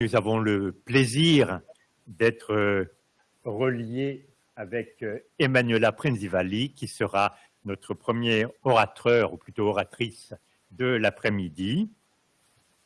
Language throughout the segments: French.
Nous avons le plaisir d'être euh, reliés avec euh, Emanuela Prenzivali, qui sera notre premier orateur, ou plutôt oratrice, de l'après-midi.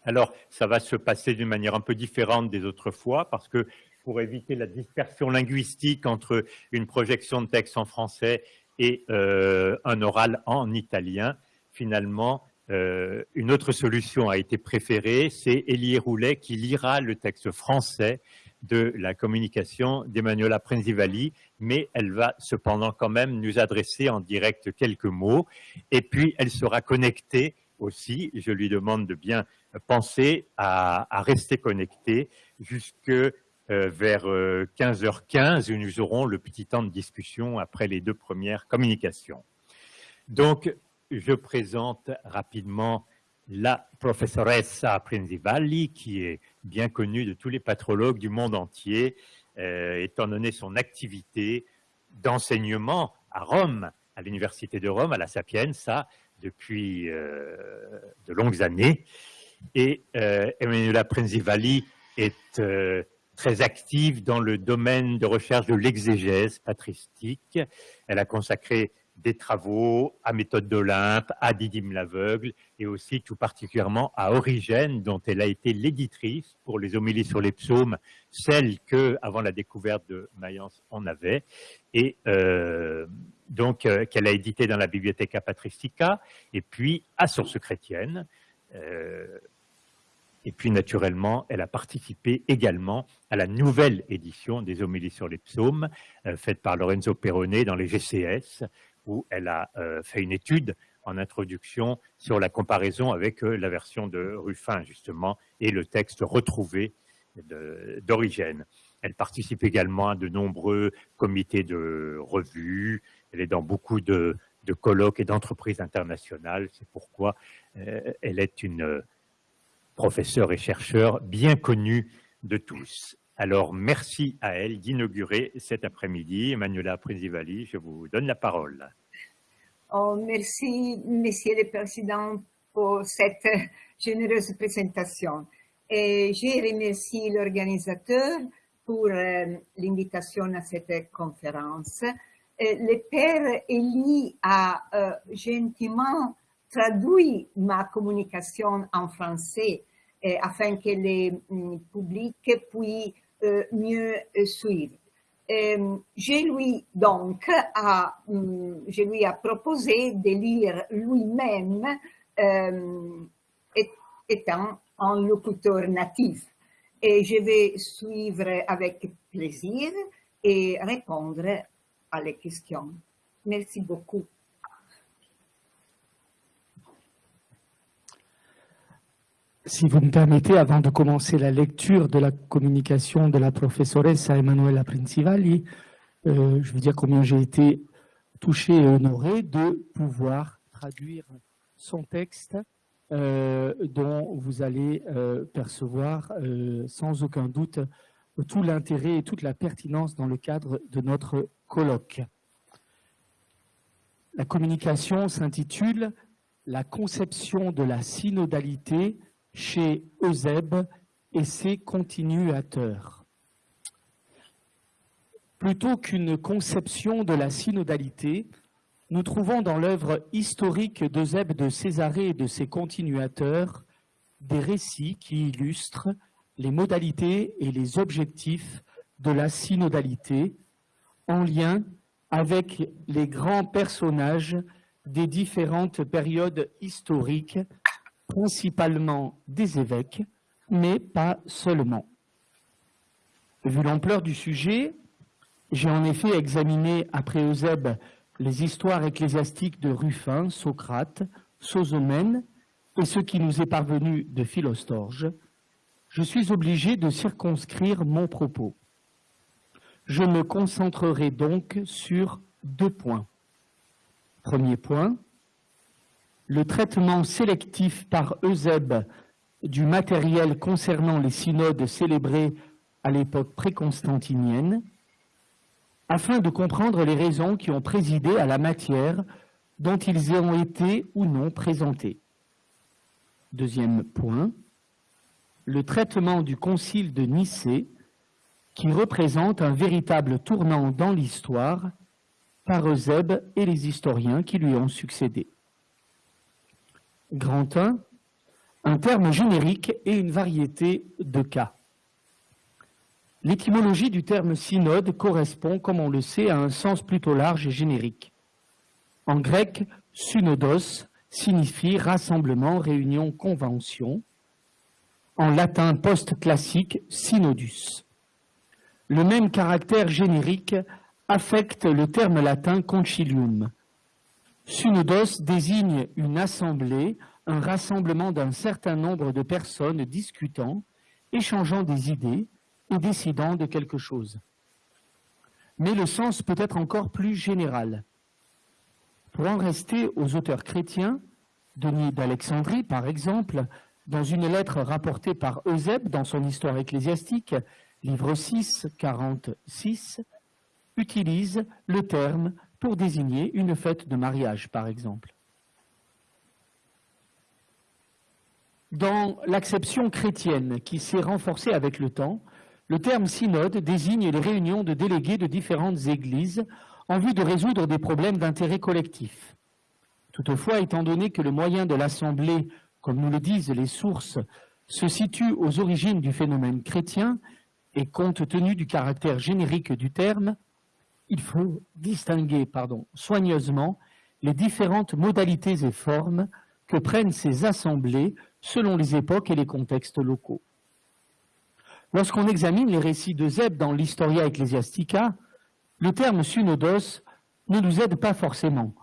Alors, ça va se passer d'une manière un peu différente des autres fois, parce que pour éviter la dispersion linguistique entre une projection de texte en français et euh, un oral en italien, finalement, euh, une autre solution a été préférée, c'est Elie Roulet qui lira le texte français de la communication d'Emmanuela Prenzivali, mais elle va cependant quand même nous adresser en direct quelques mots. Et puis, elle sera connectée aussi. Je lui demande de bien penser à, rester connectée jusque euh, vers 15h15 euh, où nous aurons le petit temps de discussion après les deux premières communications. Donc, je présente rapidement la professoressa Prinzivalli, qui est bien connue de tous les patrologues du monde entier, euh, étant donné son activité d'enseignement à Rome, à l'Université de Rome, à la Sapienza, depuis euh, de longues années. Et euh, Emanuela est très active dans le domaine de recherche de l'exégèse patristique. Elle a consacré des travaux à Méthode d'Olympe, à Didyme l'aveugle et aussi tout particulièrement à Origène, dont elle a été l'éditrice pour les homélies sur les psaumes, celle que, avant la découverte de Mayence, on avait, et euh, donc euh, qu'elle a édité dans la Bibliotheca Patristica, et puis à Source chrétienne. Euh, et puis, naturellement, elle a participé également à la nouvelle édition des homélies sur les psaumes, faite par Lorenzo Perrone dans les GCS, où elle a euh, fait une étude en introduction sur la comparaison avec euh, la version de Ruffin, justement, et le texte retrouvé d'origine. Elle participe également à de nombreux comités de revues, elle est dans beaucoup de, colloques et d'entreprises internationales, c'est pourquoi euh, elle est une professeure et chercheur bien connue de tous. Alors, merci à elle d'inaugurer cet après-midi. Emmanuela Prinzivali, je vous donne la parole. Oh, merci, Monsieur le Président, pour cette généreuse présentation. Et je remercie l'organisateur pour euh, l'invitation à cette conférence. le père Elie a euh, gentiment traduit ma communication en français afin que le mm, public puisse euh, mieux euh, suivre. Euh, je lui donc a, mm, je lui a proposé de lire lui-même étant un locuteur natif. Et je vais suivre avec plaisir et répondre à les questions. Merci beaucoup. Si vous me permettez, avant de commencer la lecture de la communication de la professoressa Emanuela Principali, euh, je veux dire combien j'ai été touché et honoré de pouvoir traduire son texte euh, dont vous allez euh, percevoir sans aucun doute tout l'intérêt et toute la pertinence dans le cadre de notre colloque. La communication s'intitule « La conception de la synodalité chez Eusèbe et ses continuateurs. Plutôt qu'une conception de la synodalité, nous trouvons dans l'œuvre historique d'Eusèbe de Césarée et de ses continuateurs des récits qui illustrent les modalités et les objectifs de la synodalité en lien avec les grands personnages des différentes périodes historiques principalement des évêques, mais pas seulement. Vu l'ampleur du sujet, j'ai en effet examiné après Eusèbe les histoires ecclésiastiques de Ruffin, Socrate, Sosomène et ce qui nous est parvenu de Philostorge. Je suis obligé de circonscrire mon propos. Je me concentrerai donc sur deux points. Premier point, le traitement sélectif par Eusèbe du matériel concernant les synodes célébrés à l'époque préconstantinienne, afin de comprendre les raisons qui ont présidé à la matière dont ils ont été ou non présentés. Deuxième point, le traitement du concile de Nicée, qui représente un véritable tournant dans l'histoire par Eusèbe et les historiens qui lui ont succédé. Grand 1, un terme générique et une variété de cas. L'étymologie du terme synode correspond, comme on le sait, à un sens plutôt large et générique. En grec, synodos signifie rassemblement, réunion, convention. En latin post-classique, synodus. Le même caractère générique affecte le terme latin concilium. Synodos désigne une assemblée, un rassemblement d'un certain nombre de personnes discutant, échangeant des idées et décidant de quelque chose. Mais le sens peut être encore plus général. Pour en rester aux auteurs chrétiens, Denis d'Alexandrie, par exemple, dans une lettre rapportée par Eusèbe dans son histoire ecclésiastique, livre 6, 46, utilise le terme pour désigner une fête de mariage, par exemple. Dans l'acception chrétienne qui s'est renforcée avec le temps, le terme synode désigne les réunions de délégués de différentes églises en vue de résoudre des problèmes d'intérêt collectif. Toutefois, étant donné que le moyen de l'Assemblée, comme nous le disent les sources, se situe aux origines du phénomène chrétien, et compte tenu du caractère générique du terme, il faut distinguer soigneusement les différentes modalités et formes que prennent ces assemblées selon les époques et les contextes locaux. Lorsqu'on examine les récits de Zeb dans l'Historia Ecclesiastica, le terme synodos ne nous aide pas forcément,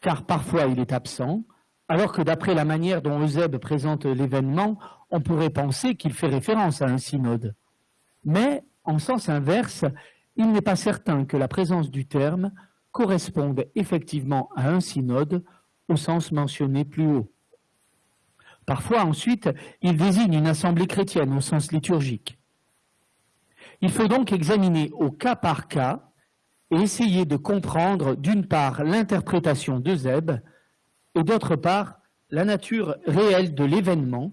car parfois il est absent, alors que d'après la manière dont Eusèbe présente l'événement, on pourrait penser qu'il fait référence à un synode. Mais, en sens inverse, il n'est pas certain que la présence du terme corresponde effectivement à un synode au sens mentionné plus haut. Parfois, ensuite, il désigne une assemblée chrétienne au sens liturgique. Il faut donc examiner au cas par cas et essayer de comprendre d'une part l'interprétation de Zeb et d'autre part la nature réelle de l'événement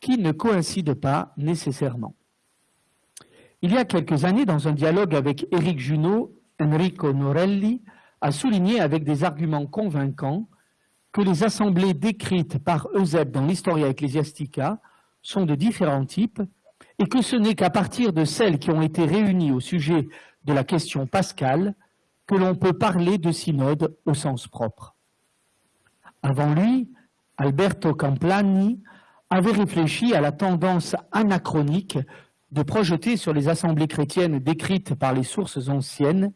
qui ne coïncide pas nécessairement. Il y a quelques années, dans un dialogue avec Éric Junot, Enrico Norelli a souligné avec des arguments convaincants que les assemblées décrites par Eusèbe dans l'Historia Ecclesiastica sont de différents types et que ce n'est qu'à partir de celles qui ont été réunies au sujet de la question pascale que l'on peut parler de synode au sens propre. Avant lui, Alberto Camplani avait réfléchi à la tendance anachronique de projeter sur les assemblées chrétiennes décrites par les sources anciennes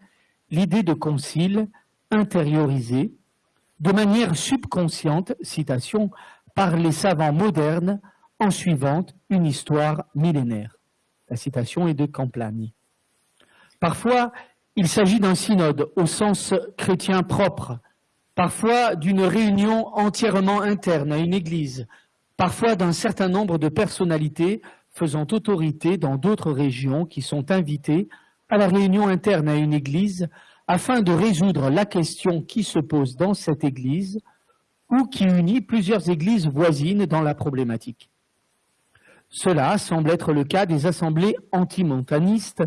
l'idée de concile intériorisée de manière subconsciente, citation, par les savants modernes en suivant une histoire millénaire. La citation est de Camplani. Parfois, il s'agit d'un synode au sens chrétien propre, parfois d'une réunion entièrement interne à une église, parfois d'un certain nombre de personnalités faisant autorité dans d'autres régions qui sont invitées à la réunion interne à une église afin de résoudre la question qui se pose dans cette église ou qui unit plusieurs églises voisines dans la problématique. Cela semble être le cas des assemblées antimontanistes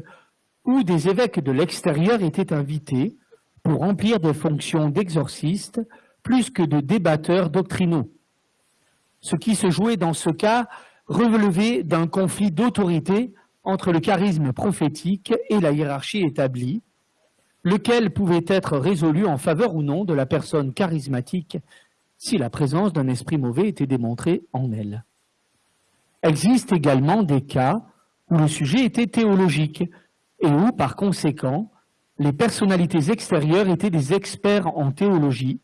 où des évêques de l'extérieur étaient invités pour remplir des fonctions d'exorcistes plus que de débatteurs doctrinaux. Ce qui se jouait dans ce cas relevé d'un conflit d'autorité entre le charisme prophétique et la hiérarchie établie, lequel pouvait être résolu en faveur ou non de la personne charismatique si la présence d'un esprit mauvais était démontrée en elle. Existent également des cas où le sujet était théologique et où, par conséquent, les personnalités extérieures étaient des experts en théologie,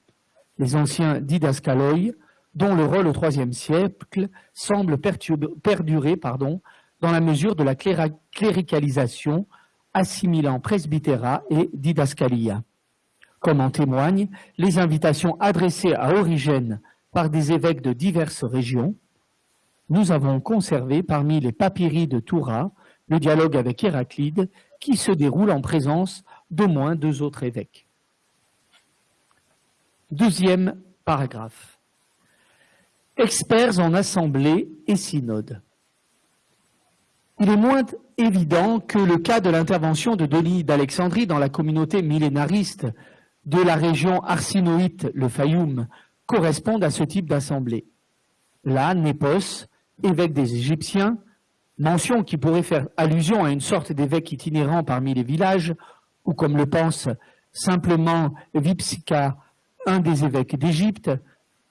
les anciens didascaloi, dont le rôle au IIIe siècle semble perdurer pardon, dans la mesure de la cléricalisation assimilant presbytéra et didascalia. Comme en témoignent les invitations adressées à Origène par des évêques de diverses régions, nous avons conservé parmi les papyri de Toura le dialogue avec Héraclide qui se déroule en présence d'au moins deux autres évêques. Deuxième paragraphe. Experts en assemblée et synode. Il est moins évident que le cas de l'intervention de Denis d'Alexandrie dans la communauté millénariste de la région arsinoïte, le Fayoum, corresponde à ce type d'assemblée. Là, Népos, évêque des Égyptiens, mention qui pourrait faire allusion à une sorte d'évêque itinérant parmi les villages, ou comme le pense simplement Vipsika, un des évêques d'Égypte,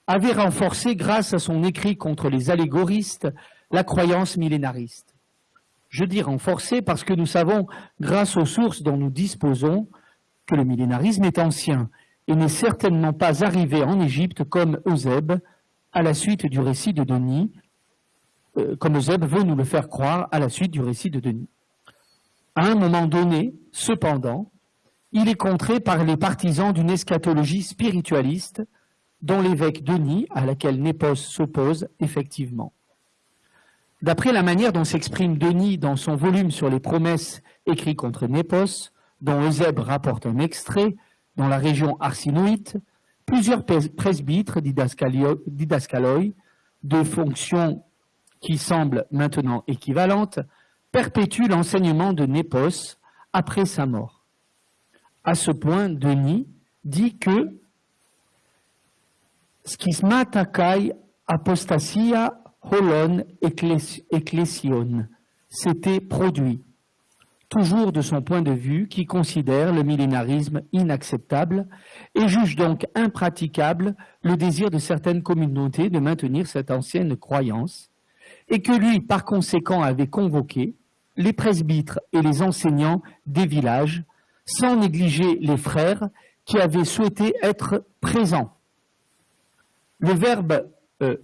avait renforcé, grâce à son écrit contre les allégoristes, la croyance millénariste. Je dis renforcé parce que nous savons, grâce aux sources dont nous disposons, que le millénarisme est ancien et n'est certainement pas arrivé en Égypte comme Eusèbe à la suite du récit de Denis, euh, comme Eusèbe veut nous le faire croire à la suite du récit de Denis. À un moment donné, cependant, il est contré par les partisans d'une eschatologie spiritualiste dont l'évêque Denis, à laquelle Népos s'oppose effectivement. D'après la manière dont s'exprime Denis dans son volume sur les promesses écrit contre Népos, dont Eusèbe rapporte un extrait, dans la région arsinoïte, plusieurs presbytres didascaloi, de fonctions qui semblent maintenant équivalentes, perpétuent l'enseignement de Népos après sa mort. À ce point, Denis dit que schismatakai apostasia holon ecclesion s'était produit, toujours de son point de vue, qui considère le millénarisme inacceptable et juge donc impraticable le désir de certaines communautés de maintenir cette ancienne croyance, et que lui, par conséquent, avait convoqué les presbytres et les enseignants des villages, sans négliger les frères qui avaient souhaité être présents. Le verbe euh,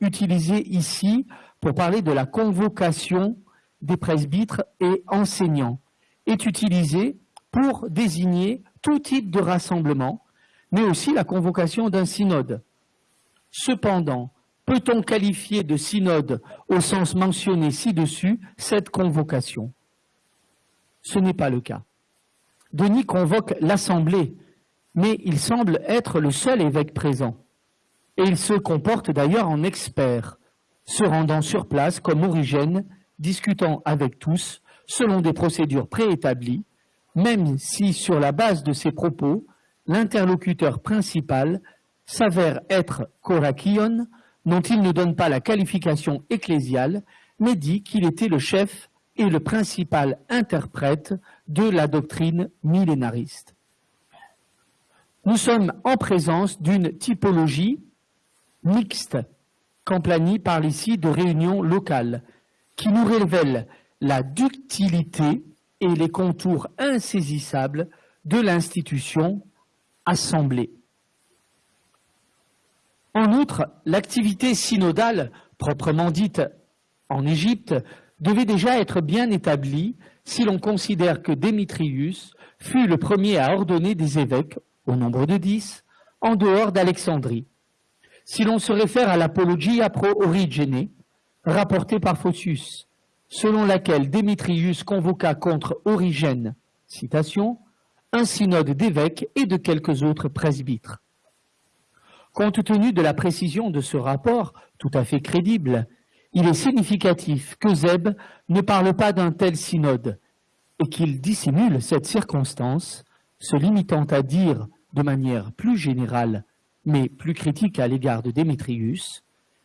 utilisé ici pour parler de la convocation des presbytres et enseignants, est utilisé pour désigner tout type de rassemblement, mais aussi la convocation d'un synode. Cependant, peut-on qualifier de synode au sens mentionné ci-dessus cette convocation? Ce n'est pas le cas. Denis convoque l'assemblée, mais il semble être le seul évêque présent. Et il se comporte d'ailleurs en expert, se rendant sur place comme origène, discutant avec tous selon des procédures préétablies, même si sur la base de ses propos, l'interlocuteur principal s'avère être Korakion, dont il ne donne pas la qualification ecclésiale, mais dit qu'il était le chef et le principal interprète de la doctrine millénariste. Nous sommes en présence d'une typologie mixte. Camplani parle ici de réunion locale, qui nous révèle la ductilité et les contours insaisissables de l'institution assemblée. En outre, l'activité synodale, proprement dite en Égypte, devait déjà être bien établie si l'on considère que Démétrius fut le premier à ordonner des évêques, au nombre de dix, en dehors d'Alexandrie. Si l'on se réfère à l'Apologia pro origine, rapportée par Phocius, selon laquelle Démétrius convoqua contre Origène, citation, un synode d'évêques et de quelques autres presbytres. Compte tenu de la précision de ce rapport, tout à fait crédible, il est significatif que Zeb ne parle pas d'un tel synode et qu'il dissimule cette circonstance, se limitant à dire de manière plus générale, mais plus critique à l'égard de Démétrius,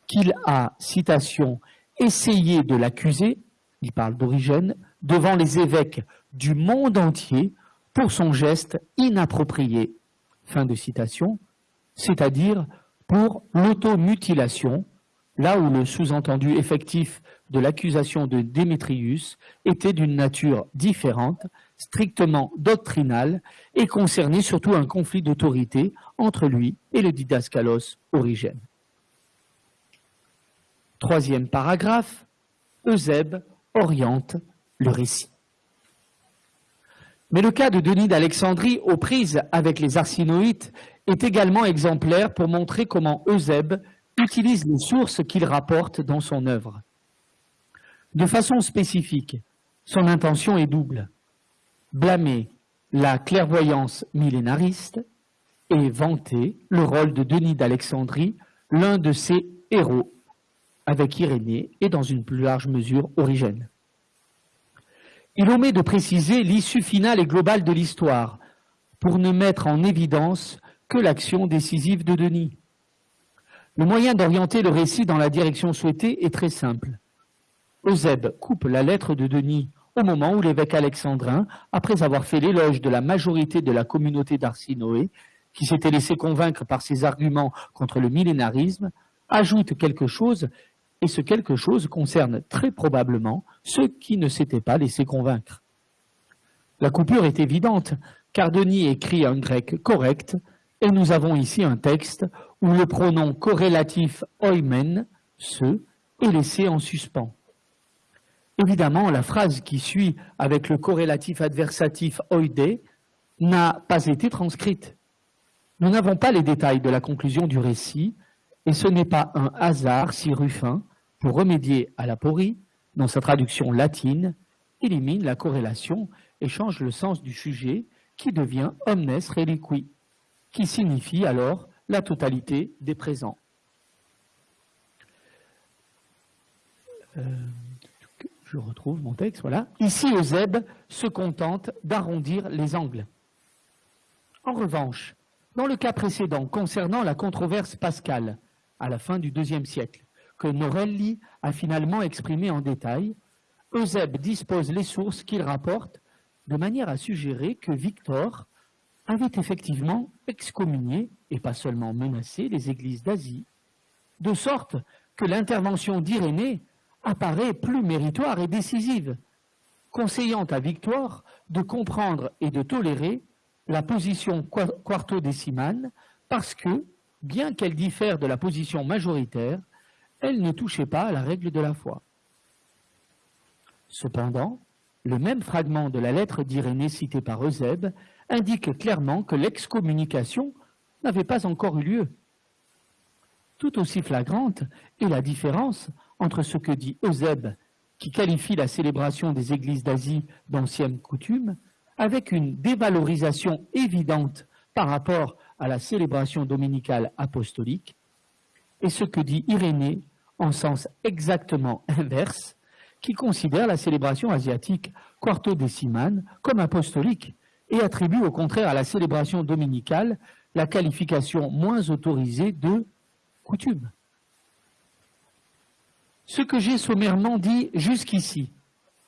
qu'il a, citation, essayé de l'accuser, il parle d'origine, devant les évêques du monde entier pour son geste inapproprié. Fin de citation, c'est-à-dire pour l'automutilation, là où le sous-entendu effectif de l'accusation de Démétrius était d'une nature différente, strictement doctrinale, et concernait surtout un conflit d'autorité entre lui et le didascalos Origène. Troisième paragraphe, Eusèbe oriente le récit. Mais le cas de Denis d'Alexandrie aux prises avec les arsinoïtes est également exemplaire pour montrer comment Eusèbe utilise les sources qu'il rapporte dans son œuvre. De façon spécifique, son intention est double. Blâmer la clairvoyance millénariste et vanter le rôle de Denis d'Alexandrie, l'un de ses héros. avec Irénée et dans une plus large mesure Origène. Il omet de préciser l'issue finale et globale de l'histoire pour ne mettre en évidence que l'action décisive de Denis. Le moyen d'orienter le récit dans la direction souhaitée est très simple. Eusèbe coupe la lettre de Denis au moment où l'évêque alexandrin, après avoir fait l'éloge de la majorité de la communauté d'Arsinoé, qui s'était laissé convaincre par ses arguments contre le millénarisme, ajoute quelque chose, et ce quelque chose concerne très probablement ceux qui ne s'étaient pas laissés convaincre. La coupure est évidente, car Denis écrit un grec correct, et nous avons ici un texte où le pronom corrélatif oimen, ce, est laissé en suspens. Évidemment, la phrase qui suit avec le corrélatif adversatif oide n'a pas été transcrite. Nous n'avons pas les détails de la conclusion du récit, et ce n'est pas un hasard si Ruffin, pour remédier à la porie, dans sa traduction latine, élimine la corrélation et change le sens du sujet qui devient omnes reliqui, qui signifie alors la totalité des présents. Euh, je retrouve mon texte, voilà. Ici, Eusèbe se contente d'arrondir les angles. En revanche, dans le cas précédent, concernant la controverse pascale, à la fin du deuxième siècle, que Norelli a finalement exprimé en détail, Eusèbe dispose les sources qu'il rapporte de manière à suggérer que Victor avait effectivement excommunié, et pas seulement menacé, les églises d'Asie, de sorte que l'intervention d'Irénée apparaît plus méritoire et décisive, conseillant à Victoire de comprendre et de tolérer la position quarto-décimane parce que, bien qu'elle diffère de la position majoritaire, elle ne touchait pas à la règle de la foi. Cependant, le même fragment de la lettre d'Irénée citée par Eusèbe indique clairement que l'excommunication n'avait pas encore eu lieu. Tout aussi flagrante est la différence entre ce que dit Eusèbe, qui qualifie la célébration des églises d'Asie d'ancienne coutume, avec une dévalorisation évidente par rapport à la célébration dominicale apostolique, et ce que dit Irénée en sens exactement inverse, qui considère la célébration asiatique quarto-décimane comme apostolique et attribue au contraire à la célébration dominicale la qualification moins autorisée de coutume. Ce que j'ai sommairement dit jusqu'ici,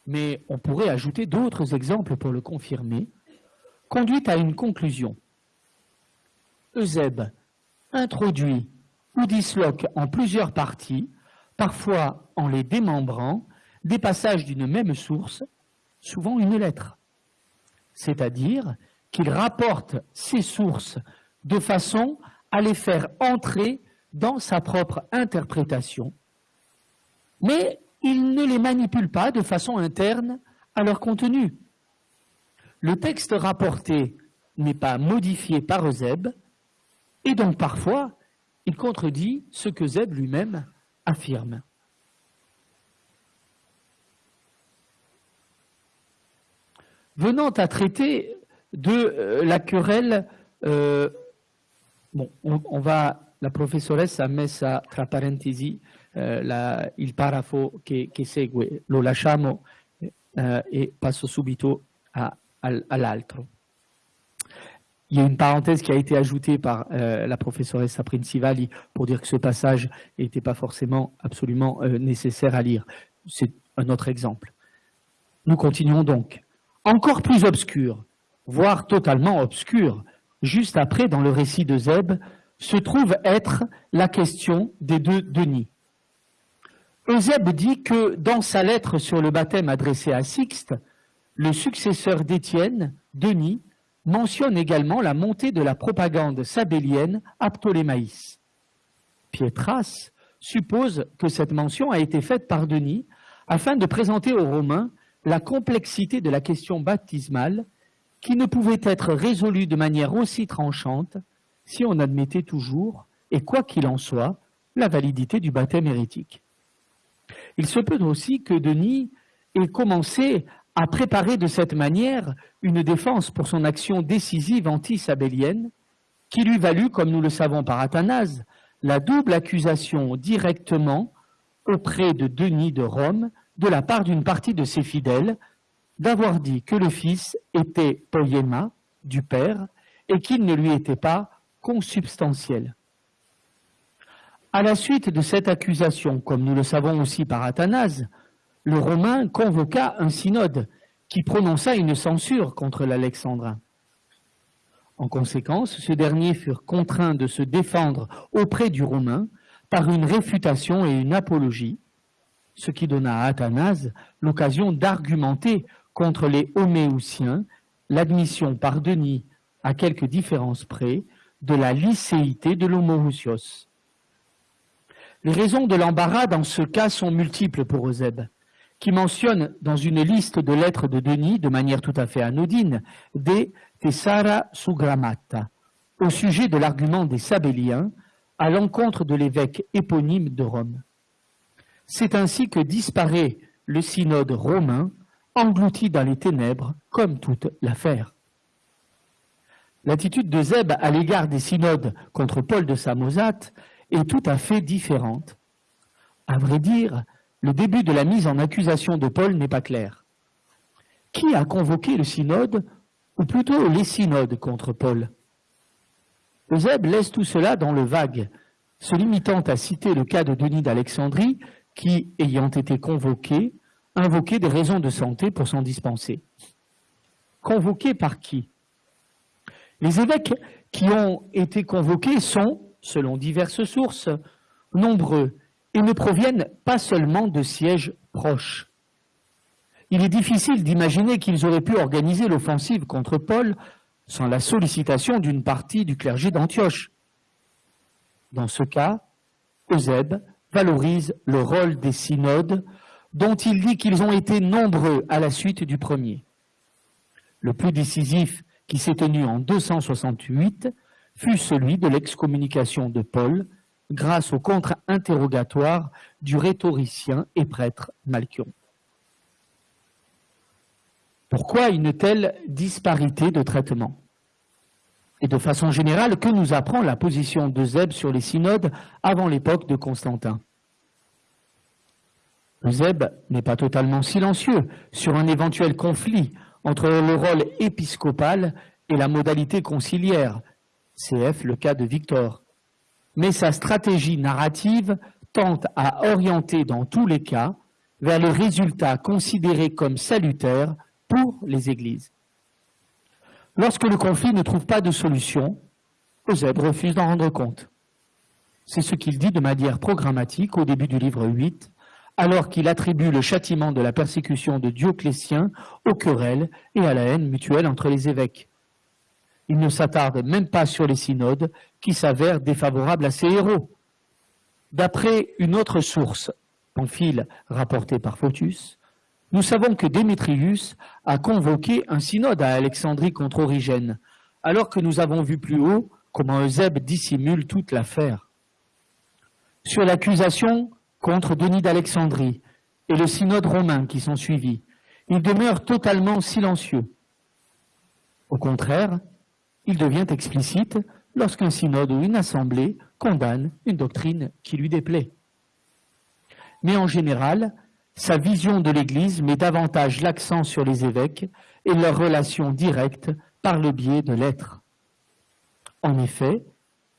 mais on pourrait ajouter d'autres exemples pour le confirmer, conduit à une conclusion. Eusèbe introduit ou disloque en plusieurs parties, parfois en les démembrant, des passages d'une même source, souvent une lettre. C'est-à-dire qu'il rapporte ces sources de façon à les faire entrer dans sa propre interprétation, mais il ne les manipule pas de façon interne à leur contenu. Le texte rapporté n'est pas modifié par Zeb, et donc parfois, il contredit ce que Zeb lui-même affirme. Venant à traiter de euh, la querelle, euh, bon, on, va, la professoresse a mis ça tra parentesi eh, la, il parafo che, segue lo lasciamo eh, et passo subito à, l'altro. Il y a une parenthèse qui a été ajoutée par euh, la professeuresse Princivali pour dire que ce passage n'était pas forcément absolument euh, nécessaire à lire. C'est un autre exemple. Nous continuons donc. Encore plus obscur, voire totalement obscur, juste après, dans le récit de Zeb, se trouve être la question des deux Denis. Eusèbe dit que dans sa lettre sur le baptême adressée à Sixte, le successeur d'Étienne, Denis, mentionne également la montée de la propagande sabélienne à Ptolémaïs. Pietras suppose que cette mention a été faite par Denis afin de présenter aux Romains la complexité de la question baptismale qui ne pouvait être résolue de manière aussi tranchante si on admettait toujours, et quoi qu'il en soit, la validité du baptême hérétique. Il se peut aussi que Denis ait commencé à préparer de cette manière une défense pour son action décisive anti-sabélienne, qui lui valut, comme nous le savons par Athanase, la double accusation directement auprès de Denis de Rome de la part d'une partie de ses fidèles d'avoir dit que le fils était poiema du père et qu'il ne lui était pas consubstantiel. À la suite de cette accusation, comme nous le savons aussi par Athanase, le Romain convoqua un synode qui prononça une censure contre l'Alexandrin. En conséquence, ce dernier furent contraints de se défendre auprès du Romain par une réfutation et une apologie, ce qui donna à Athanase l'occasion d'argumenter contre les Homéousiens l'admission par Denis, à quelques différences près, de la lycéité de l'homoousios. Les raisons de l'embarras dans ce cas sont multiples pour Eusèbe, qui mentionne dans une liste de lettres de Denis, de manière tout à fait anodine, des Tessara Sugramata, au sujet de l'argument des Sabéliens à l'encontre de l'évêque éponyme de Rome. C'est ainsi que disparaît le synode romain, englouti dans les ténèbres, comme toute l'affaire. L'attitude de à l'égard des synodes contre Paul de Samosate est tout à fait différente. À vrai dire, le début de la mise en accusation de Paul n'est pas clair. Qui a convoqué le synode, ou plutôt les synodes contre Paul? Eusèbe laisse tout cela dans le vague, se limitant à citer le cas de Denis d'Alexandrie, qui, ayant été convoqué, invoquait des raisons de santé pour s'en dispenser. Convoqué par qui? Les évêques qui ont été convoqués sont, selon diverses sources, nombreux et ne proviennent pas seulement de sièges proches. Il est difficile d'imaginer qu'ils auraient pu organiser l'offensive contre Paul sans la sollicitation d'une partie du clergé d'Antioche. Dans ce cas, Eusèbe valorise le rôle des synodes dont il dit qu'ils ont été nombreux à la suite du premier. Le plus décisif qui s'est tenu en 268 fut celui de l'excommunication de Paul grâce au contre-interrogatoire du rhétoricien et prêtre Malchion. Pourquoi une telle disparité de traitement? Et de façon générale, que nous apprend la position de Zeb sur les synodes avant l'époque de Constantin? Zeb n'est pas totalement silencieux sur un éventuel conflit entre le rôle épiscopal et la modalité conciliaire, cf. le cas de Victor mais sa stratégie narrative tente à orienter dans tous les cas vers le résultat considéré comme salutaire pour les églises. Lorsque le conflit ne trouve pas de solution, Eusèbe refuse d'en rendre compte. C'est ce qu'il dit de manière programmatique au début du livre 8, alors qu'il attribue le châtiment de la persécution de Dioclétien aux querelles et à la haine mutuelle entre les évêques. Il ne s'attarde même pas sur les synodes qui s'avèrent défavorables à ses héros. D'après une autre source, Pamphile rapportée par Photius, nous savons que Démétrius a convoqué un synode à Alexandrie contre Origène, alors que nous avons vu plus haut comment Eusèbe dissimule toute l'affaire. Sur l'accusation contre Denis d'Alexandrie et le synode romain qui sont suivis, il demeure totalement silencieux. Au contraire, il devient explicite lorsqu'un synode ou une assemblée condamne une doctrine qui lui déplaît. Mais en général, sa vision de l'Église met davantage l'accent sur les évêques et leurs relations directes par le biais de l'être. En effet,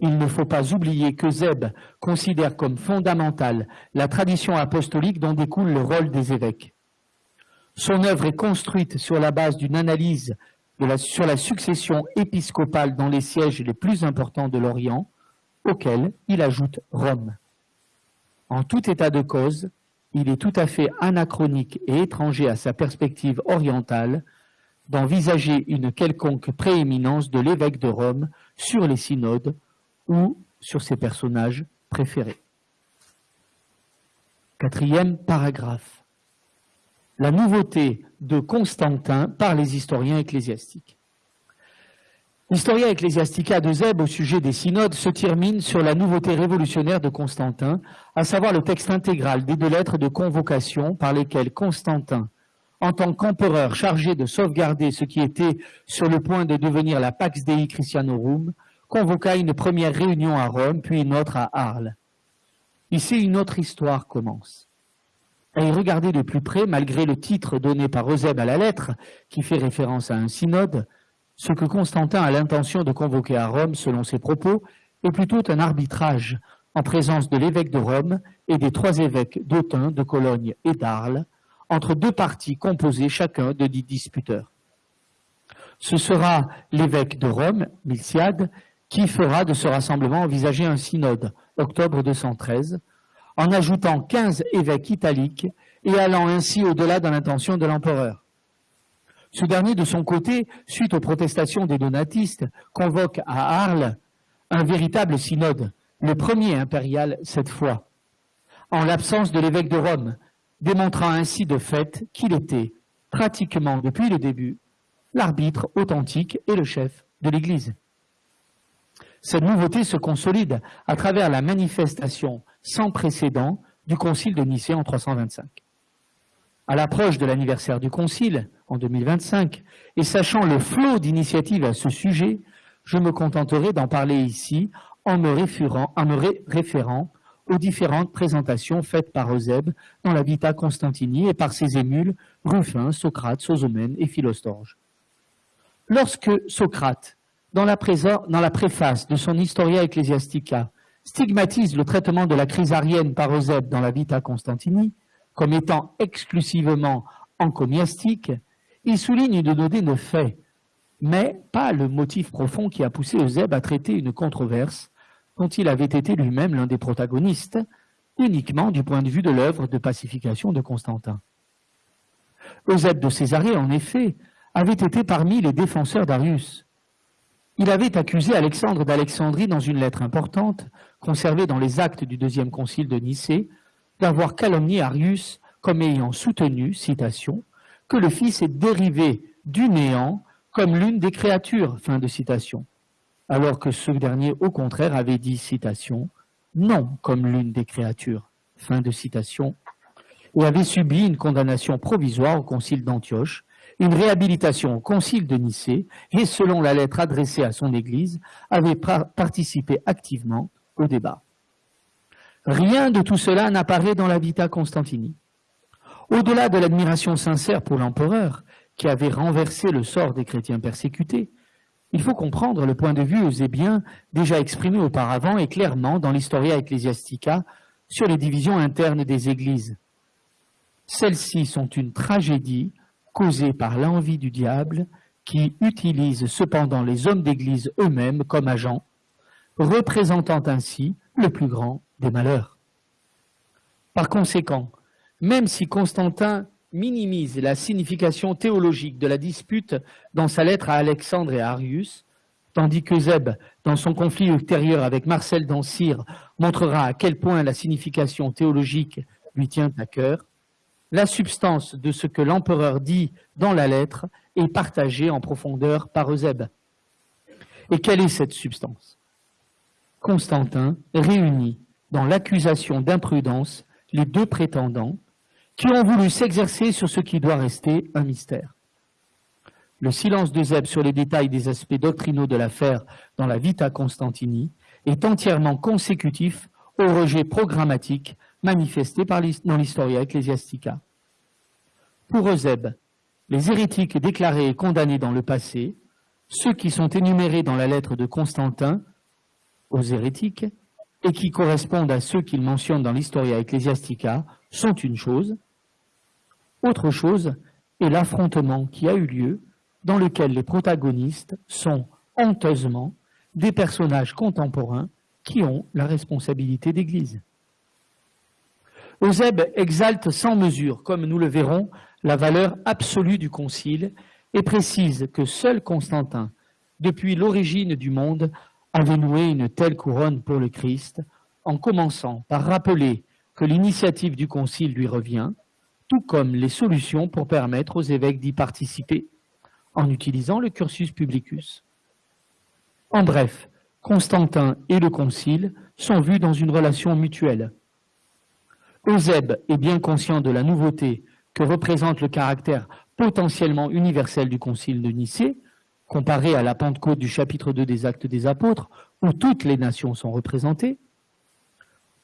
il ne faut pas oublier que Zeb considère comme fondamentale la tradition apostolique dont découle le rôle des évêques. Son œuvre est construite sur la base d'une analyse sur la succession épiscopale dans les sièges les plus importants de l'Orient, auquel il ajoute Rome. En tout état de cause, il est tout à fait anachronique et étranger à sa perspective orientale d'envisager une quelconque prééminence de l'évêque de Rome sur les synodes ou sur ses personnages préférés. Quatrième paragraphe. La nouveauté de Constantin par les historiens ecclésiastiques. L'Historia Ecclesiastica de Zeb au sujet des synodes se termine sur la nouveauté révolutionnaire de Constantin, à savoir le texte intégral des deux lettres de convocation par lesquelles Constantin, en tant qu'empereur chargé de sauvegarder ce qui était sur le point de devenir la Pax Dei Christianorum, convoqua une première réunion à Rome, puis une autre à Arles. Ici, une autre histoire commence. À y regarder de plus près, malgré le titre donné par Eusèbe à la lettre, qui fait référence à un synode, ce que Constantin a l'intention de convoquer à Rome, selon ses propos, est plutôt un arbitrage en présence de l'évêque de Rome et des trois évêques d'Autun, de Cologne et d'Arles, entre deux partis composés chacun de dix disputeurs. Ce sera l'évêque de Rome, Milciade, qui fera de ce rassemblement envisager un synode, octobre 213, en ajoutant quinze évêques italiques et allant ainsi au-delà de l'intention de l'empereur. Ce dernier, de son côté, suite aux protestations des donatistes, convoque à Arles un véritable synode, le premier impérial cette fois, en l'absence de l'évêque de Rome, démontrant ainsi de fait qu'il était, pratiquement depuis le début, l'arbitre authentique et le chef de l'Église. Cette nouveauté se consolide à travers la manifestation sans précédent du Concile de Nicée en 325. À l'approche de l'anniversaire du Concile, en 2025, et sachant le flot d'initiatives à ce sujet, je me contenterai d'en parler ici en me, référant, aux différentes présentations faites par Eusèbe dans la Vita Constantini et par ses émules Ruffin, Socrate, Sosomène et Philostorge. Lorsque Socrate, dans la préface de son Historia Ecclesiastica, stigmatise le traitement de la crise arienne par Eusèbe dans la Vita Constantini comme étant exclusivement encomiastique, il souligne de donner de faits, mais pas le motif profond qui a poussé Eusèbe à traiter une controverse dont il avait été lui-même l'un des protagonistes, uniquement du point de vue de l'œuvre de pacification de Constantin. Eusèbe de Césarée, en effet, avait été parmi les défenseurs d'Arius. Il avait accusé Alexandre d'Alexandrie dans une lettre importante, conservée dans les actes du deuxième concile de Nicée, d'avoir calomnié Arius comme ayant soutenu, citation, que le Fils est dérivé du néant comme l'une des créatures, fin de citation. Alors que ce dernier, au contraire, avait dit, citation, non comme l'une des créatures, fin de citation, et avait subi une condamnation provisoire au concile d'Antioche, une réhabilitation au concile de Nicée, et selon la lettre adressée à son Église, avait participé activement au débat. Rien de tout cela n'apparaît dans la Vita Constantini. Au-delà de l'admiration sincère pour l'empereur, qui avait renversé le sort des chrétiens persécutés, il faut comprendre le point de vue eusébien déjà exprimé auparavant et clairement dans l'Historia Ecclesiastica sur les divisions internes des églises. Celles-ci sont une tragédie causée par l'envie du diable qui utilise cependant les hommes d'église eux-mêmes comme agents, représentant ainsi le plus grand des malheurs. Par conséquent, même si Constantin minimise la signification théologique de la dispute dans sa lettre à Alexandre et à Arius, tandis que dans son conflit ultérieur avec Marcel d'Ancire, montrera à quel point la signification théologique lui tient à cœur, la substance de ce que l'empereur dit dans la lettre est partagée en profondeur par Eusèbe. Et quelle est cette substance? Constantin réunit dans l'accusation d'imprudence les deux prétendants, qui ont voulu s'exercer sur ce qui doit rester un mystère. Le silence de Zeb sur les détails des aspects doctrinaux de l'affaire dans la Vita Constantini est entièrement consécutif au rejet programmatique manifesté dans l'Historia Ecclesiastica. Pour Euseb, les hérétiques déclarés et condamnés dans le passé, ceux qui sont énumérés dans la lettre de Constantin aux hérétiques et qui correspondent à ceux qu'il mentionne dans l'Historia Ecclesiastica, sont une chose. Autre chose est l'affrontement qui a eu lieu dans lequel les protagonistes sont honteusement des personnages contemporains qui ont la responsabilité d'Église. Eusèbe exalte sans mesure, comme nous le verrons, la valeur absolue du Concile et précise que seul Constantin, depuis l'origine du monde, avait noué une telle couronne pour le Christ, en commençant par rappeler que l'initiative du Concile lui revient, tout comme les solutions pour permettre aux évêques d'y participer, en utilisant le cursus publicus. En bref, Constantin et le Concile sont vus dans une relation mutuelle. Eusèbe est bien conscient de la nouveauté que représente le caractère potentiellement universel du Concile de Nicée, comparé à la Pentecôte du chapitre 2 des Actes des Apôtres, où toutes les nations sont représentées,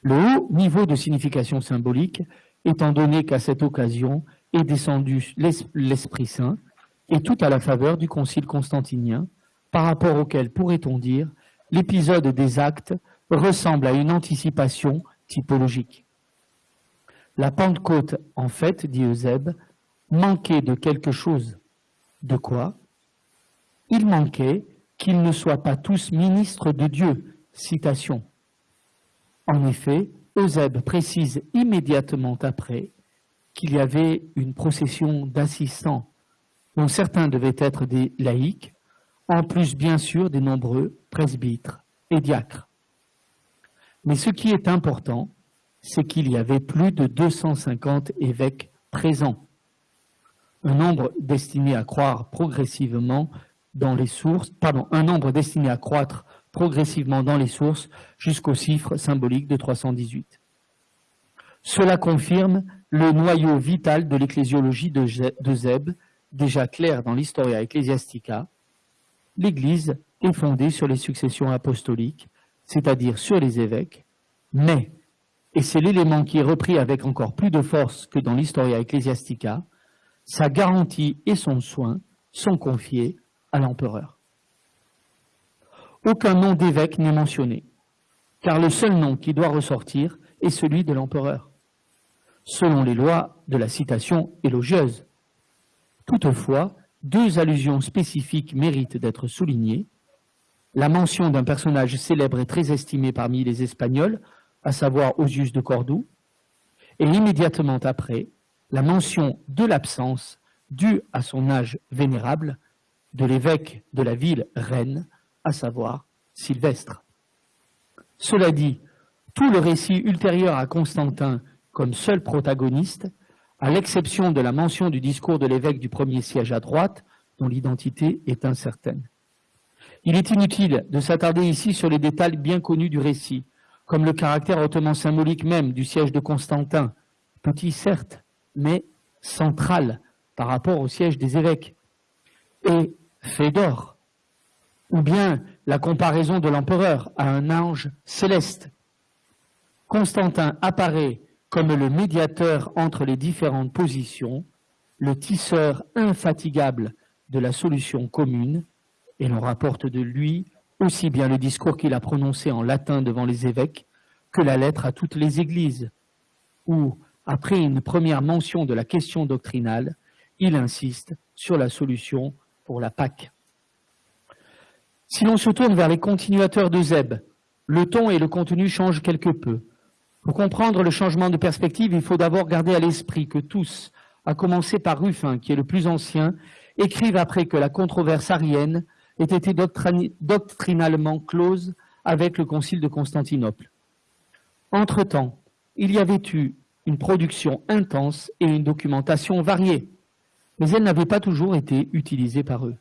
Le haut niveau de signification symbolique, étant donné qu'à cette occasion est descendu l'Esprit Saint, et tout à la faveur du Concile constantinien, par rapport auquel, pourrait-on dire, l'épisode des actes ressemble à une anticipation typologique. La Pentecôte, en fait, dit Eusèbe, manquait de quelque chose. De quoi? Il manquait qu'ils ne soient pas tous ministres de Dieu. Citation. En effet, Eusèbe précise immédiatement après qu'il y avait une procession d'assistants, dont certains devaient être des laïcs, en plus bien sûr des nombreux presbytres et diacres. Mais ce qui est important, c'est qu'il y avait plus de 250 évêques présents, un nombre destiné à croire progressivement dans les sources, pardon, un nombre destiné à croître progressivement dans les sources jusqu'au chiffre symbolique de 318. Cela confirme le noyau vital de l'ecclésiologie de déjà clair dans l'Historia Ecclesiastica. L'Église est fondée sur les successions apostoliques, c'est-à-dire sur les évêques, mais, et c'est l'élément qui est repris avec encore plus de force que dans l'Historia Ecclesiastica, sa garantie et son soin sont confiés à l'empereur. Aucun nom d'évêque n'est mentionné, car le seul nom qui doit ressortir est celui de l'empereur, selon les lois de la citation élogieuse. Toutefois, deux allusions spécifiques méritent d'être soulignées. La mention d'un personnage célèbre et très estimé parmi les Espagnols, à savoir Osius de Cordoue, et immédiatement après, la mention de l'absence, due à son âge vénérable, de l'évêque de la ville reine, à savoir Sylvestre. Cela dit, tout le récit ultérieur à Constantin comme seul protagoniste, à l'exception de la mention du discours de l'évêque du premier siège à droite, dont l'identité est incertaine. Il est inutile de s'attarder ici sur les détails bien connus du récit, comme le caractère hautement symbolique même du siège de Constantin, petit certes, mais central par rapport au siège des évêques, et Fédor, ou bien la comparaison de l'empereur à un ange céleste. Constantin apparaît comme le médiateur entre les différentes positions, le tisseur infatigable de la solution commune, et l'on rapporte de lui aussi bien le discours qu'il a prononcé en latin devant les évêques que la lettre à toutes les églises, où, après une première mention de la question doctrinale, il insiste sur la solution pour la Pâque. Si l'on se tourne vers les continuateurs de Zeb, le ton et le contenu changent quelque peu. Pour comprendre le changement de perspective, il faut d'abord garder à l'esprit que tous, à commencer par Ruffin, qui est le plus ancien, écrivent après que la controverse arienne ait été doctrinalement close avec le concile de Constantinople. Entre-temps, il y avait eu une production intense et une documentation variée, mais elle n'avait pas toujours été utilisée par eux.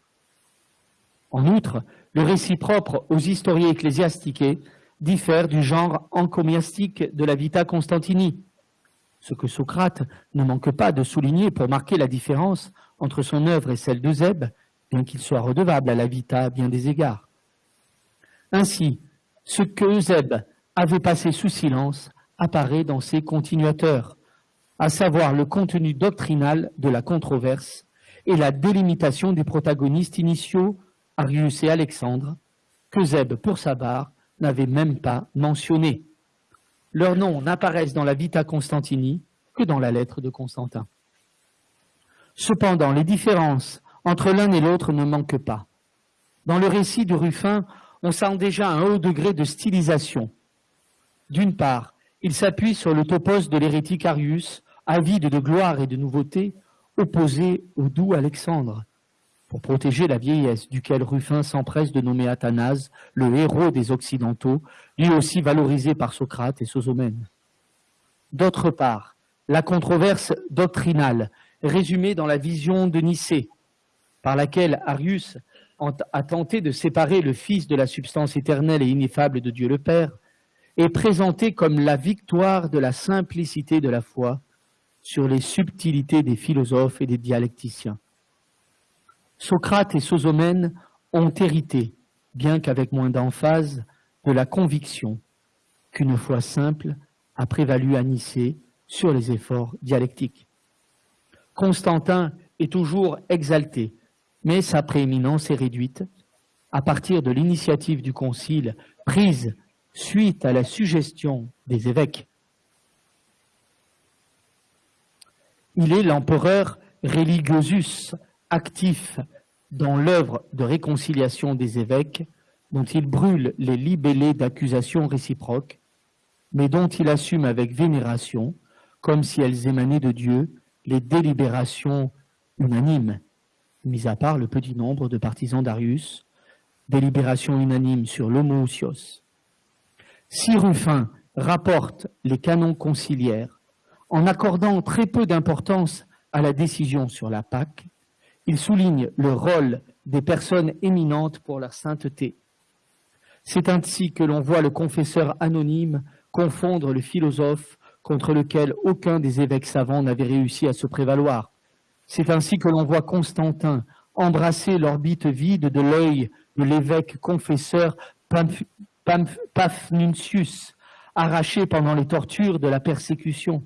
En outre, le récit propre aux historiens ecclésiastiques diffère du genre encomiastique de la Vita Constantini, ce que Socrate ne manque pas de souligner pour marquer la différence entre son œuvre et celle de Zeb, bien qu'il soit redevable à la Vita à bien des égards. Ainsi, ce que Zeb avait passé sous silence apparaît dans ses continuateurs, à savoir le contenu doctrinal de la controverse et la délimitation des protagonistes initiaux, Arius et Alexandre, que pour sa part, n'avait même pas mentionné. Leurs noms n'apparaissent dans la Vita Constantini que dans la lettre de Constantin. Cependant, les différences entre l'un et l'autre ne manquent pas. Dans le récit de Ruffin, on sent déjà un haut degré de stylisation. D'une part, il s'appuie sur le topos de l'hérétique Arius, avide de gloire et de nouveauté, opposé au doux Alexandre, pour protéger la vieillesse, duquel Ruffin s'empresse de nommer Athanase le héros des Occidentaux, lui aussi valorisé par Socrate et Sosomène. D'autre part, la controverse doctrinale, résumée dans la vision de Nicée, par laquelle Arius a tenté de séparer le Fils de la substance éternelle et ineffable de Dieu le Père, est présentée comme la victoire de la simplicité de la foi sur les subtilités des philosophes et des dialecticiens. Socrate et Sosomène ont hérité, bien qu'avec moins d'emphase, de la conviction qu'une foi simple a prévalu à Nicée sur les efforts dialectiques. Constantin est toujours exalté, mais sa prééminence est réduite à partir de l'initiative du Concile prise suite à la suggestion des évêques. Il est l'empereur religiosus actif dans l'œuvre de réconciliation des évêques dont il brûle les libellés d'accusation réciproques, mais dont il assume avec vénération, comme si elles émanaient de Dieu, les délibérations unanimes, mis à part le petit nombre de partisans d'Arius, délibérations unanimes sur l'homoousios. Si Ruffin rapporte les canons conciliaires en accordant très peu d'importance à la décision sur la Pâque, il souligne le rôle des personnes éminentes pour leur sainteté. C'est ainsi que l'on voit le confesseur anonyme confondre le philosophe contre lequel aucun des évêques savants n'avait réussi à se prévaloir. C'est ainsi que l'on voit Constantin embrasser l'orbite vide de l'œil de l'évêque confesseur Paphnutius, arraché pendant les tortures de la persécution.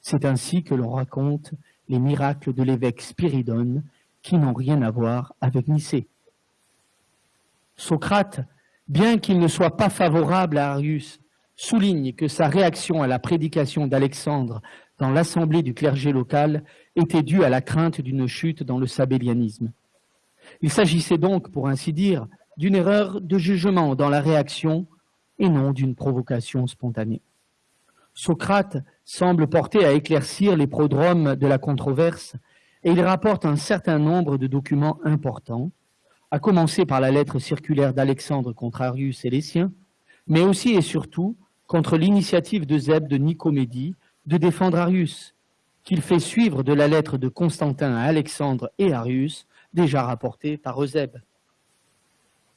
C'est ainsi que l'on raconte les miracles de l'évêque Spiridon qui n'ont rien à voir avec Nicée. Socrate, bien qu'il ne soit pas favorable à Arius, souligne que sa réaction à la prédication d'Alexandre dans l'assemblée du clergé local était due à la crainte d'une chute dans le sabellianisme. Il s'agissait donc, pour ainsi dire, d'une erreur de jugement dans la réaction et non d'une provocation spontanée. Socrate semble porter à éclaircir les prodromes de la controverse et il rapporte un certain nombre de documents importants, à commencer par la lettre circulaire d'Alexandre contre Arius et les siens, mais aussi et surtout contre l'initiative de Zeb de Nicomédie de défendre Arius, qu'il fait suivre de la lettre de Constantin à Alexandre et Arius, déjà rapportée par Eusèbe.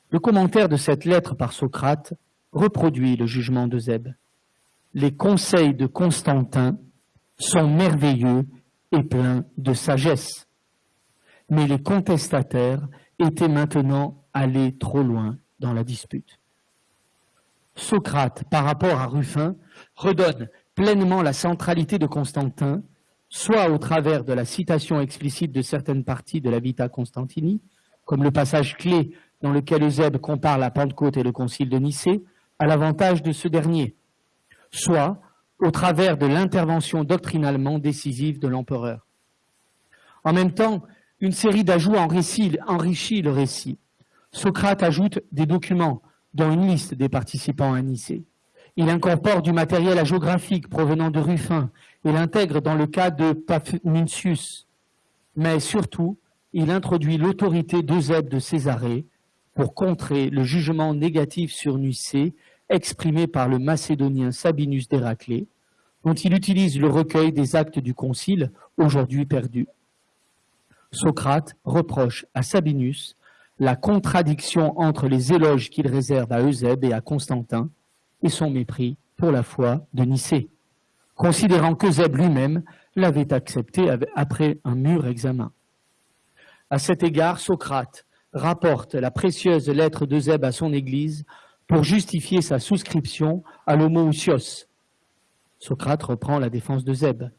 Le commentaire de cette lettre par Socrate reproduit le jugement de Zeb. Les conseils de Constantin sont merveilleux et pleins de sagesse. Mais les contestataires étaient maintenant allés trop loin dans la dispute. Socrate, par rapport à Ruffin, redonne pleinement la centralité de Constantin, soit au travers de la citation explicite de certaines parties de la Vita Constantini, comme le passage clé dans lequel Eusèbe compare la Pentecôte et le Concile de Nicée, à l'avantage de ce dernier, soit au travers de l'intervention doctrinalement décisive de l'empereur. En même temps, une série d'ajouts enrichit le récit. Socrate ajoute des documents, dont une liste des participants à Nicée. Il incorpore du matériel hagiographique provenant de Ruffin et l'intègre dans le cas de Paphnutius. Mais surtout, il introduit l'autorité d'Eusèbe de Césarée pour contrer le jugement négatif sur Nicée exprimé par le macédonien Sabinus d'Héraclée, dont il utilise le recueil des actes du concile, aujourd'hui perdu. Socrate reproche à Sabinus la contradiction entre les éloges qu'il réserve à Eusèbe et à Constantin et son mépris pour la foi de Nicée, considérant qu'Eusèbe lui-même l'avait accepté après un mûr examen. À cet égard, Socrate rapporte la précieuse lettre d'Eusèbe à son Église pour justifier sa souscription à l'homoousios. Socrate reprend la défense de Zèbe.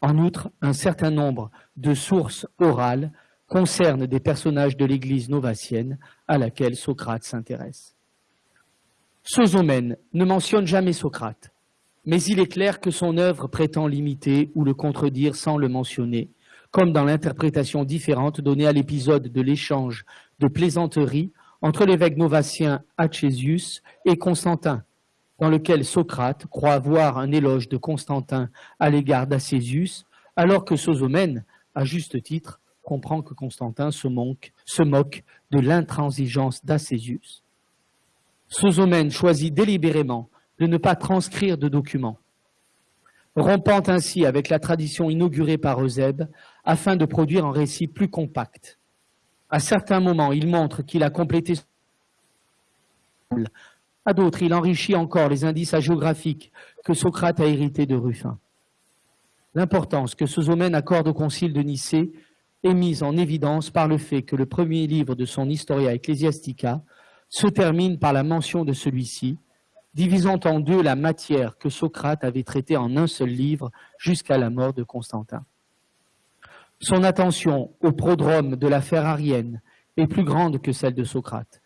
En outre, un certain nombre de sources orales concernent des personnages de l'Église novacienne à laquelle Socrate s'intéresse. Sosomène ne mentionne jamais Socrate, mais il est clair que son œuvre prétend l'imiter ou le contredire sans le mentionner, comme dans l'interprétation différente donnée à l'épisode de l'échange de plaisanteries entre l'évêque novacien Achésius et Constantin, dans lequel Socrate croit voir un éloge de Constantin à l'égard d'Achésius, alors que Sosomène, à juste titre, comprend que Constantin se, moque de l'intransigeance d'Achésius. Sosomène choisit délibérément de ne pas transcrire de documents, rompant ainsi avec la tradition inaugurée par Eusèbe afin de produire un récit plus compact. À certains moments, il montre qu'il a complété à d'autres, il enrichit encore les indices hagiographiques que Socrate a hérités de Ruffin. L'importance que Sosomène accorde au concile de Nicée est mise en évidence par le fait que le premier livre de son Historia Ecclesiastica se termine par la mention de celui-ci, divisant en deux la matière que Socrate avait traitée en un seul livre jusqu'à la mort de Constantin. Son attention au prodrome de l'affaire arienne est plus grande que celle de Socrate.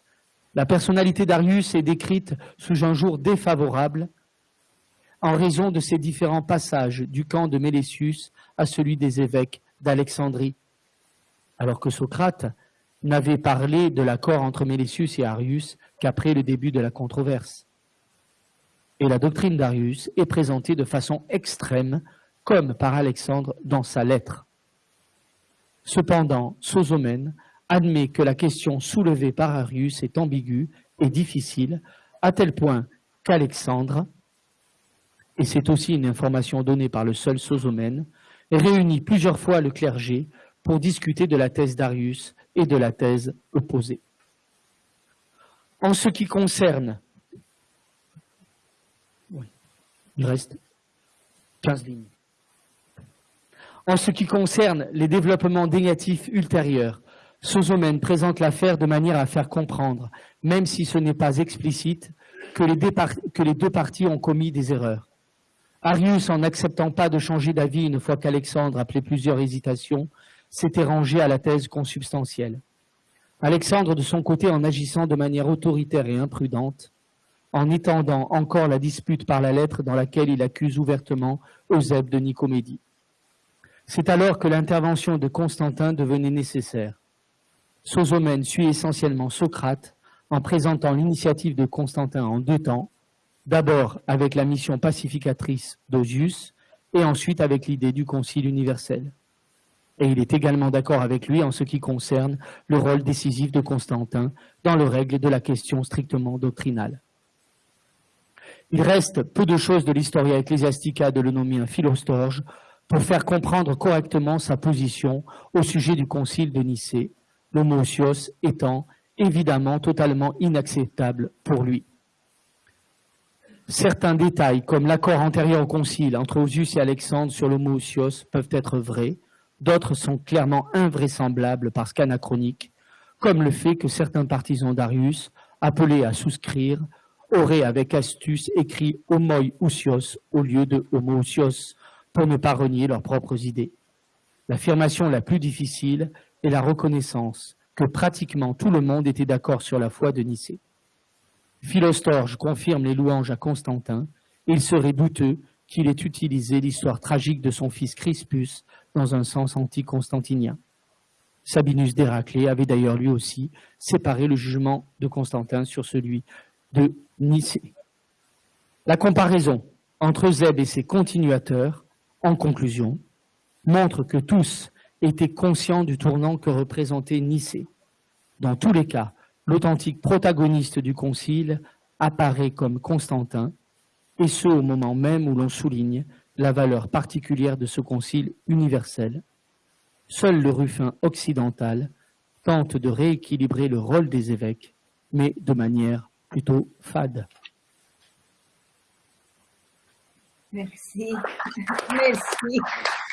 La personnalité d'Arius est décrite sous un jour défavorable en raison de ses différents passages du camp de Mélesius à celui des évêques d'Alexandrie, alors que Socrate n'avait parlé de l'accord entre Mélesius et Arius qu'après le début de la controverse. Et la doctrine d'Arius est présentée de façon extrême, comme par Alexandre dans sa lettre. Cependant, Sosomène admet que la question soulevée par Arius est ambiguë et difficile, à tel point qu'Alexandre, et c'est aussi une information donnée par le seul Sosomène, réunit plusieurs fois le clergé pour discuter de la thèse d'Arius et de la thèse opposée. En ce qui concerne, il reste 15 lignes. En ce qui concerne les développements négatifs ultérieurs, Sosomène présente l'affaire de manière à faire comprendre, même si ce n'est pas explicite, que les, que les deux parties ont commis des erreurs. Arius, en n'acceptant pas de changer d'avis une fois qu'Alexandre, après plusieurs hésitations, s'était rangé à la thèse consubstantielle. Alexandre, de son côté, en agissant de manière autoritaire et imprudente, en étendant encore la dispute par la lettre dans laquelle il accuse ouvertement Eusèbe de Nicomédie. C'est alors que l'intervention de Constantin devenait nécessaire. Sosomène suit essentiellement Socrate en présentant l'initiative de Constantin en deux temps, d'abord avec la mission pacificatrice d'Osius et ensuite avec l'idée du Concile universel. Et il est également d'accord avec lui en ce qui concerne le rôle décisif de Constantin dans le règle de la question strictement doctrinale. Il reste peu de choses de l'Historia Ecclesiastica de l'Eunomien Philostorge pour faire comprendre correctement sa position au sujet du concile de Nicée, l'homosios étant évidemment totalement inacceptable pour lui. Certains détails, comme l'accord antérieur au concile entre Osius et Alexandre sur l'homosios, peuvent être vrais, d'autres sont clairement invraisemblables parce qu'anachroniques, comme le fait que certains partisans d'Arius, appelés à souscrire, auraient avec astuce écrit homoi ousios au lieu de homousios pour ne pas renier leurs propres idées. L'affirmation la plus difficile est la reconnaissance que pratiquement tout le monde était d'accord sur la foi de Nicée. Philostorge confirme les louanges à Constantin, et il serait douteux qu'il ait utilisé l'histoire tragique de son fils Crispus dans un sens anti-constantinien. Sabinus d'Héraclée avait d'ailleurs lui aussi séparé le jugement de Constantin sur celui de Nicée. La comparaison entre Zeb et ses continuateurs, en conclusion, montre que tous étaient conscients du tournant que représentait Nicée. Dans tous les cas, l'authentique protagoniste du concile apparaît comme Constantin, et ce au moment même où l'on souligne la valeur particulière de ce concile universel. Seul le Ruffin occidental tente de rééquilibrer le rôle des évêques, mais de manière plutôt fade. Merci. Merci.